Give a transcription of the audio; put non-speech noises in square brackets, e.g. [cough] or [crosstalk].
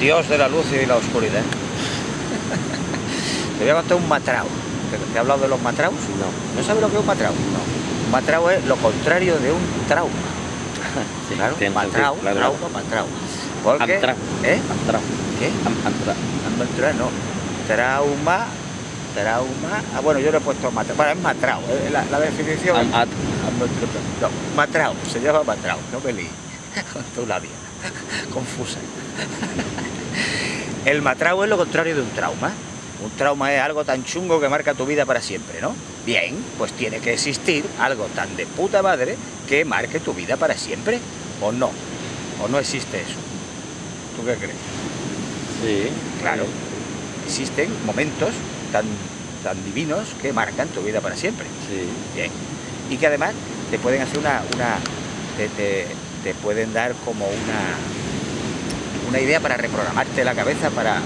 Dios de la luz y la oscuridad. [laughs] Te voy a contar un matrao. ¿Te, he hablado de los matraos? No. ¿No sabes lo que es un matrao? No. Un matrao es lo contrario de un trauma. Sí, Claro, matrao, claro. trauma, matrao. Porque. ¿eh? Antrao. ¿Qué? Antrao, no. Trauma, trauma. Ah, bueno, yo le he puesto matrao. Bueno, es matrao. eh, La, la definición. Am- at- No, matrao, se llama matrao, no me con [laughs] tu labia, confusa. El matrao es lo contrario de un trauma. Un trauma es algo tan chungo que marca tu vida para siempre, ¿no? Bien, pues tiene que existir algo tan de puta madre que marque tu vida para siempre, ¿o no? ¿O no existe eso? ¿Tú qué crees? Sí. Claro. Existen momentos tan, tan divinos que marcan tu vida para siempre. Sí. Bien. Y que además te pueden hacer una. una te, te- te pueden dar como una. Una idea para reprogramarte la cabeza para.